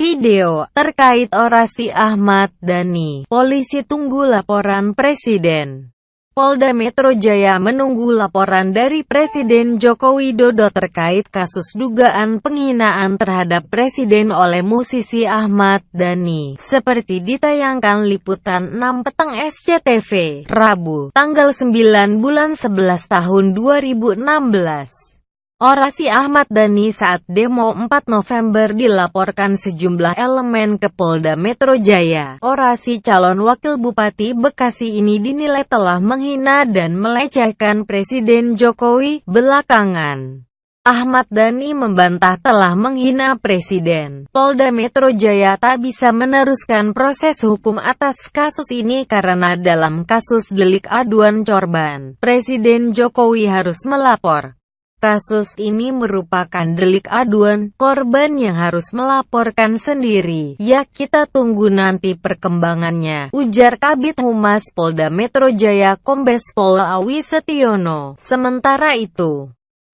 Video terkait orasi Ahmad Dhani, polisi tunggu laporan Presiden. Polda Metro Jaya menunggu laporan dari Presiden Joko Widodo terkait kasus dugaan penghinaan terhadap Presiden oleh musisi Ahmad Dhani, seperti ditayangkan liputan 6 petang SCTV, Rabu, tanggal 9 bulan 11 tahun 2016. Orasi Ahmad Dhani saat demo 4 November dilaporkan sejumlah elemen ke Polda Metro Jaya. Orasi calon wakil Bupati Bekasi ini dinilai telah menghina dan melecehkan Presiden Jokowi belakangan. Ahmad Dhani membantah telah menghina Presiden. Polda Metro Jaya tak bisa meneruskan proses hukum atas kasus ini karena dalam kasus delik aduan corban, Presiden Jokowi harus melapor. Kasus ini merupakan delik aduan, korban yang harus melaporkan sendiri. Ya kita tunggu nanti perkembangannya, ujar Kabit Humas Polda Metro Jaya Kombes Pol Awi Setiono. Sementara itu,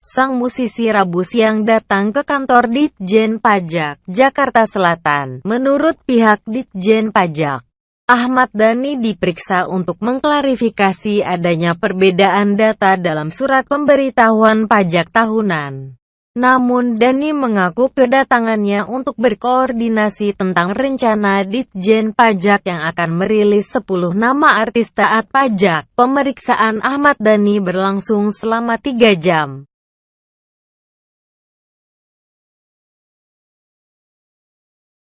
sang musisi Rabu siang datang ke kantor Ditjen Pajak, Jakarta Selatan. Menurut pihak Ditjen Pajak, Ahmad Dhani diperiksa untuk mengklarifikasi adanya perbedaan data dalam surat pemberitahuan pajak tahunan. Namun Dhani mengaku kedatangannya untuk berkoordinasi tentang rencana Ditjen Pajak yang akan merilis 10 nama artis taat pajak. Pemeriksaan Ahmad Dhani berlangsung selama 3 jam.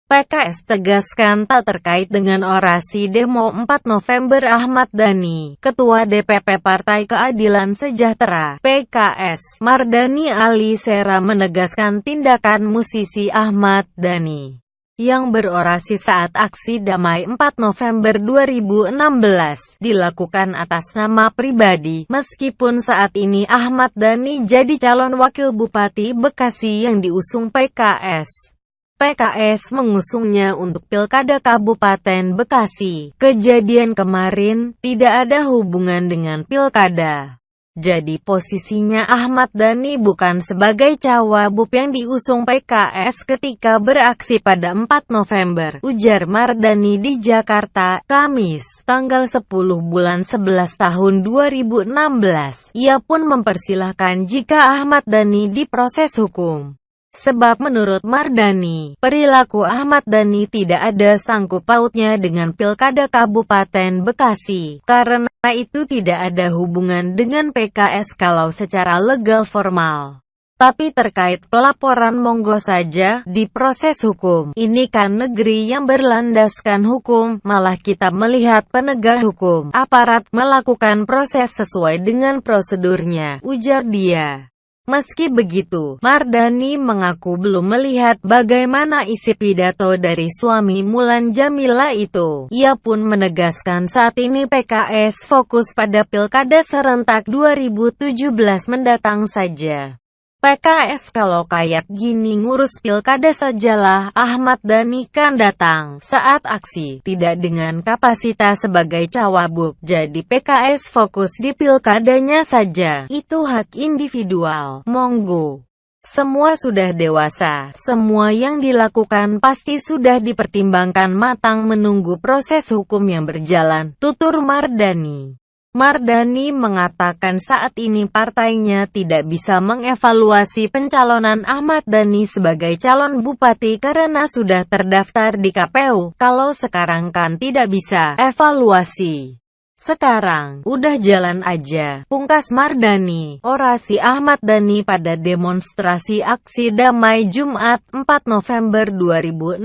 PKS tegaskan tak terkait dengan orasi demo 4 November Ahmad Dhani. Ketua DPP Partai Keadilan Sejahtera PKS Mardani Ali Sera menegaskan tindakan musisi Ahmad Dhani yang berorasi saat aksi damai 4 November 2016 dilakukan atas nama pribadi. Meskipun saat ini Ahmad Dhani jadi calon wakil Bupati Bekasi yang diusung PKS. PKS mengusungnya untuk Pilkada Kabupaten Bekasi. Kejadian kemarin tidak ada hubungan dengan Pilkada. Jadi posisinya Ahmad Dhani bukan sebagai cawagup yang diusung PKS ketika beraksi pada 4 November, ujar Mardani di Jakarta, Kamis, tanggal 10 bulan 11 tahun 2016. Ia pun mempersilahkan jika Ahmad Dhani diproses hukum. Sebab menurut Mardani, perilaku Ahmad Dhani tidak ada sangkut pautnya dengan Pilkada Kabupaten Bekasi. Karena itu tidak ada hubungan dengan PKS kalau secara legal formal. Tapi terkait pelaporan monggo saja, di proses hukum. Ini kan negeri yang berlandaskan hukum, malah kita melihat penegak hukum, aparat melakukan proses sesuai dengan prosedurnya, ujar dia. Meski begitu, Mardani mengaku belum melihat bagaimana isi pidato dari suami Mulan Jamila itu. Ia pun menegaskan saat ini PKS fokus pada Pilkada serentak 2017 mendatang saja. PKS kalau kayak gini ngurus pilkada sajalah, Ahmad Dhani kan datang saat aksi, tidak dengan kapasitas sebagai cawabuk. Jadi PKS fokus di pilkadanya saja, itu hak individual, monggo. Semua sudah dewasa, semua yang dilakukan pasti sudah dipertimbangkan matang menunggu proses hukum yang berjalan, tutur Mardani. Mardani mengatakan saat ini partainya tidak bisa mengevaluasi pencalonan Ahmad Dhani sebagai calon bupati karena sudah terdaftar di KPU. Kalau sekarang kan tidak bisa evaluasi. Sekarang, udah jalan aja. Pungkas Mardani, orasi Ahmad Dhani pada demonstrasi aksi damai Jumat 4 November 2016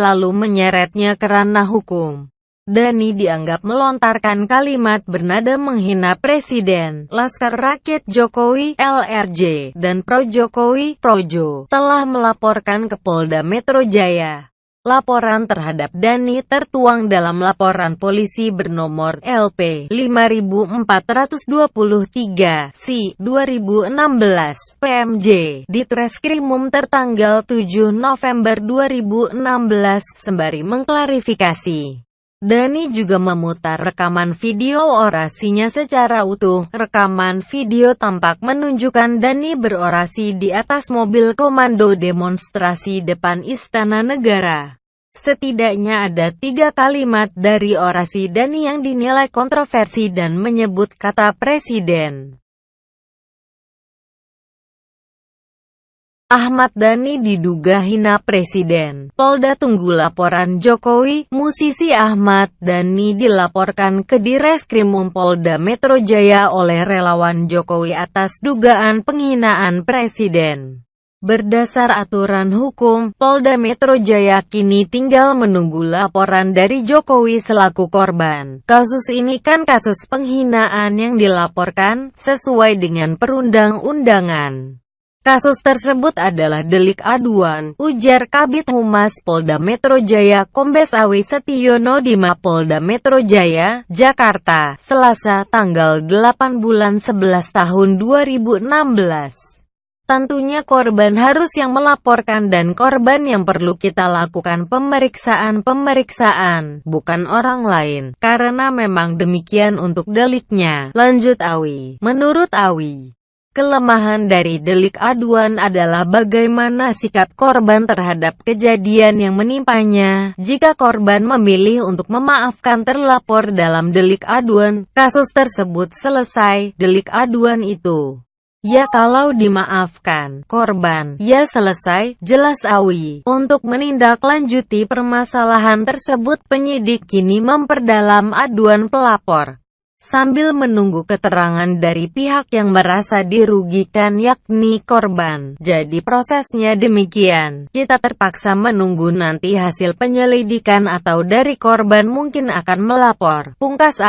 lalu menyeretnya kerana hukum. Dani dianggap melontarkan kalimat bernada menghina Presiden, Laskar Rakyat Jokowi, LRJ, dan Pro Jokowi, Projo, telah melaporkan ke Polda Metro Jaya. Laporan terhadap Dani tertuang dalam laporan polisi bernomor LP 5423 C 2016 PMJ di Treskrimum tertanggal 7 November 2016 sembari mengklarifikasi Dani juga memutar rekaman video orasinya secara utuh. Rekaman video tampak menunjukkan Dani berorasi di atas mobil komando demonstrasi depan Istana Negara. Setidaknya ada tiga kalimat dari orasi Dani yang dinilai kontroversi dan menyebut kata presiden. Ahmad Dhani diduga hina Presiden. Polda tunggu laporan Jokowi, musisi Ahmad Dhani dilaporkan ke Direskrimum Polda Metro Jaya oleh relawan Jokowi atas dugaan penghinaan Presiden. Berdasar aturan hukum, Polda Metro Jaya kini tinggal menunggu laporan dari Jokowi selaku korban. Kasus ini kan kasus penghinaan yang dilaporkan, sesuai dengan perundang-undangan. Kasus tersebut adalah delik aduan, ujar Kabit Humas Polda Metro Jaya Kombes Awi Setiono di Mapolda Metro Jaya, Jakarta, Selasa, tanggal 8 bulan 11 tahun 2016. Tentunya korban harus yang melaporkan dan korban yang perlu kita lakukan pemeriksaan-pemeriksaan, bukan orang lain, karena memang demikian untuk deliknya, lanjut Awi. Menurut Awi, Kelemahan dari delik aduan adalah bagaimana sikap korban terhadap kejadian yang menimpanya. Jika korban memilih untuk memaafkan terlapor dalam delik aduan, kasus tersebut selesai. Delik aduan itu Ya kalau dimaafkan, korban, ya selesai, jelas Awi. Untuk menindaklanjuti permasalahan tersebut penyidik kini memperdalam aduan pelapor sambil menunggu keterangan dari pihak yang merasa dirugikan yakni korban. Jadi prosesnya demikian, kita terpaksa menunggu nanti hasil penyelidikan atau dari korban mungkin akan melapor. Pungkas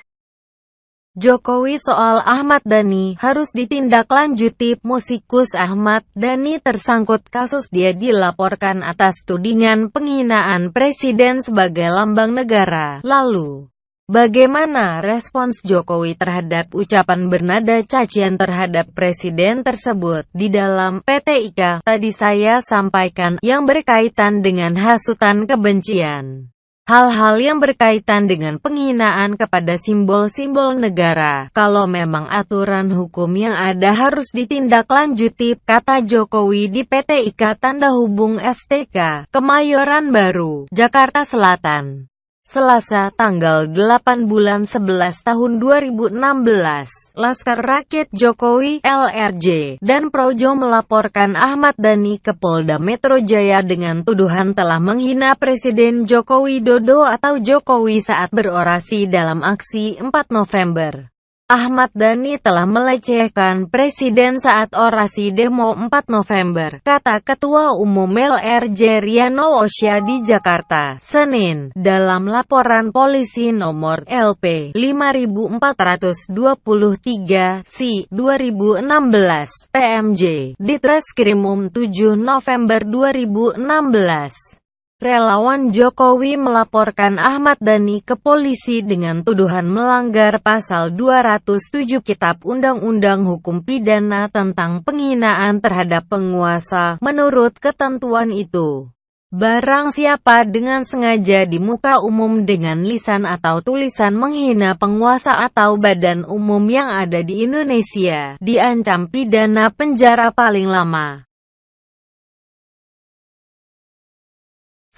Jokowi soal Ahmad Dhani harus ditindaklanjuti. Musikus Ahmad Dhani tersangkut kasus dia dilaporkan atas tudingan penghinaan presiden sebagai lambang negara. Lalu, Bagaimana respons Jokowi terhadap ucapan bernada cacian terhadap presiden tersebut? Di dalam PT IKA, tadi saya sampaikan, yang berkaitan dengan hasutan kebencian. Hal-hal yang berkaitan dengan penghinaan kepada simbol-simbol negara, kalau memang aturan hukum yang ada harus ditindaklanjuti, kata Jokowi di PT IKA Tanda Hubung STK, Kemayoran Baru, Jakarta Selatan. Selasa, tanggal 8 bulan 11 tahun 2016, Laskar Rakyat Jokowi, LRJ, dan Projo melaporkan Ahmad Dhani ke Polda Metro Jaya dengan tuduhan telah menghina Presiden Joko Widodo atau Jokowi saat berorasi dalam aksi 4 November. Ahmad Dhani telah melecehkan Presiden saat orasi demo 4 November, kata Ketua Umum LRJ Riano Osya di Jakarta, Senin, dalam laporan polisi nomor LP 5423 si 2016 PMJ di Treskrimum 7 November 2016. Relawan Jokowi melaporkan Ahmad Dhani ke polisi dengan tuduhan melanggar pasal 207 Kitab Undang-Undang Hukum Pidana tentang penghinaan terhadap penguasa. Menurut ketentuan itu, barang siapa dengan sengaja di muka umum dengan lisan atau tulisan menghina penguasa atau badan umum yang ada di Indonesia, diancam pidana penjara paling lama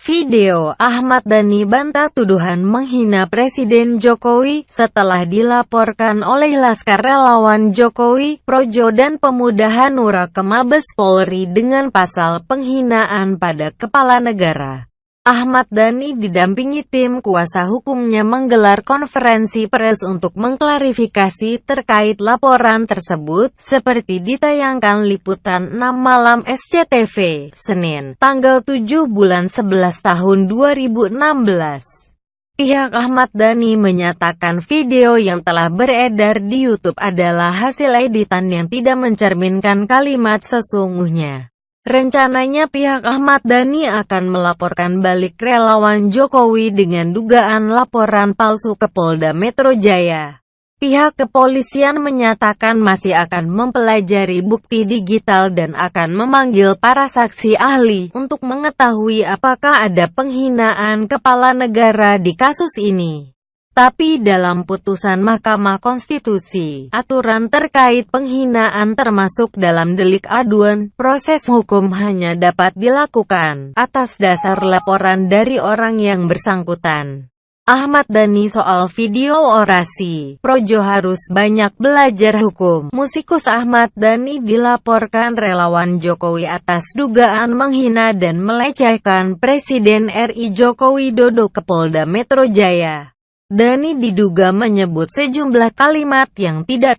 Video Ahmad Dhani bantah tuduhan menghina Presiden Jokowi setelah dilaporkan oleh Laskar Relawan Jokowi, Projo dan Pemuda Hanura ke Mabes Polri dengan pasal penghinaan pada kepala negara. Ahmad Dhani didampingi tim kuasa hukumnya menggelar konferensi pers untuk mengklarifikasi terkait laporan tersebut, seperti ditayangkan liputan 6 malam SCTV, Senin, tanggal 7 bulan 11 tahun 2016. Pihak Ahmad Dhani menyatakan video yang telah beredar di YouTube adalah hasil editan yang tidak mencerminkan kalimat sesungguhnya. Rencananya pihak Ahmad Dhani akan melaporkan balik relawan Jokowi dengan dugaan laporan palsu ke Polda Metro Jaya. Pihak kepolisian menyatakan masih akan mempelajari bukti digital dan akan memanggil para saksi ahli untuk mengetahui apakah ada penghinaan kepala negara di kasus ini. Tapi dalam putusan Mahkamah Konstitusi, aturan terkait penghinaan termasuk dalam delik aduan, proses hukum hanya dapat dilakukan atas dasar laporan dari orang yang bersangkutan. Ahmad Dhani soal video orasi, Projo harus banyak belajar hukum. Musikus Ahmad Dhani dilaporkan relawan Jokowi atas dugaan menghina dan melecehkan Presiden RI Joko Widodo ke Polda Metro Jaya. Dhani diduga menyebut sejumlah kalimat yang tidak